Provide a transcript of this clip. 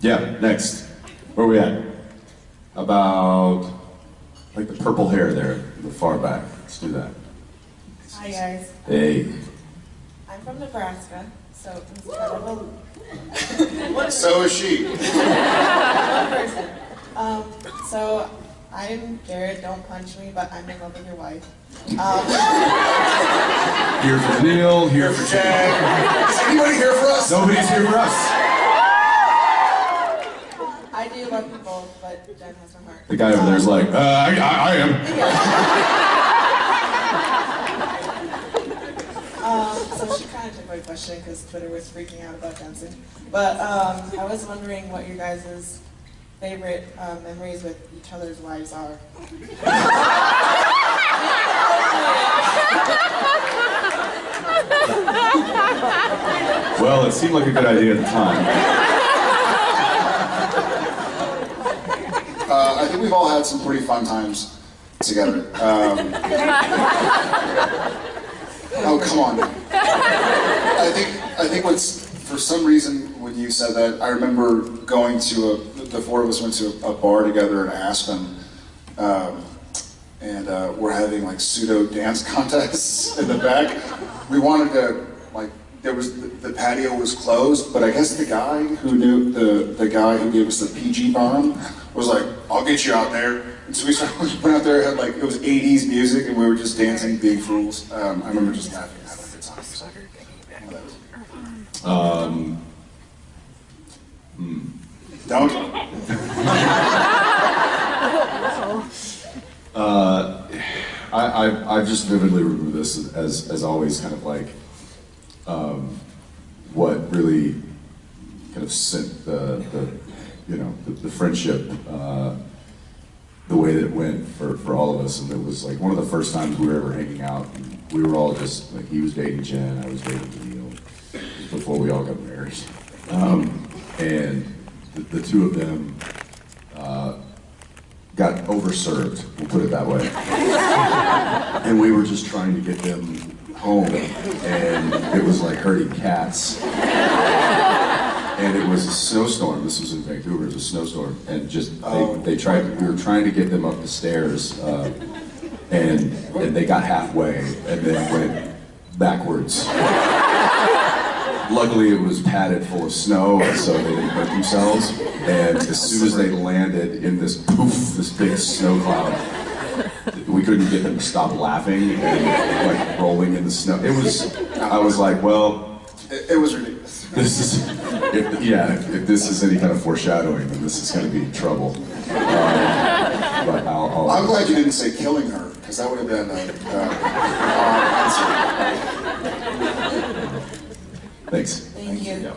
Yeah, next. Where we at? About like the purple hair there, in the far back. Let's do that. Hi guys, Hey. I'm from Nebraska, so it's kind of a So is she. person. Um, so I'm Jared. Don't punch me, but I'm in love with your wife. Um, Here for Neil, here for Chad. Jack. Is anybody here for us? Nobody's here for us. I do love both, but Jen has heart. The guy over there's like, uh, I, I, I am. Um, so she kind of took my question because Twitter was freaking out about dancing. But um, I was wondering what your guys' favorite uh, memories with each other's wives are. Well, it seemed like a good idea at the time. Uh, I think we've all had some pretty fun times together. Um, oh, come on. I think I think what's for some reason when you said that, I remember going to a the four of us went to a, bar together in Aspen, um, and uh, we're having like pseudo dance contests in the back. We wanted to like there was the patio was closed, but I guess the guy who knew the the guy who gave us the PG bomb was like, "I'll get you out there." And so we started we went out there, had like it was '80s music, and we were just dancing, big fools. Um, I remember just laughing, and having a good time. So, one of those. Um, Don't. uh, I, I, I just vividly remember this as, as always kind of like um, what really kind of sent the, the you know, the, the friendship uh, the way that it went for, for all of us. And it was like one of the first times we were ever hanging out. And we were all just, like, he was dating Jen, I was dating Neil, before we all got married. Um, and the, the two of them uh, got overserved, we'll put it that way. and we were just trying to get them home, and it was like herding cats. And it was a snowstorm. This was in Vancouver. It was a snowstorm, and just they, Oh. they tried. We were trying to get them up the stairs, uh, and and they got halfway, and then went backwards. Luckily, it was padded full of snow, so they didn't hurt themselves. And as soon as they landed in this poof, this big snow cloud, we couldn't get them to stop laughing and like rolling in the snow. It was. I was like, well, It, it was ridiculous. this is, if, yeah, if, if this is any kind of foreshadowing, then this is going to be trouble. Um, but I'll, I'll, I'm glad you didn't say killing her, because that would have been a, uh, odd answer. thanks. Thank you. Yeah.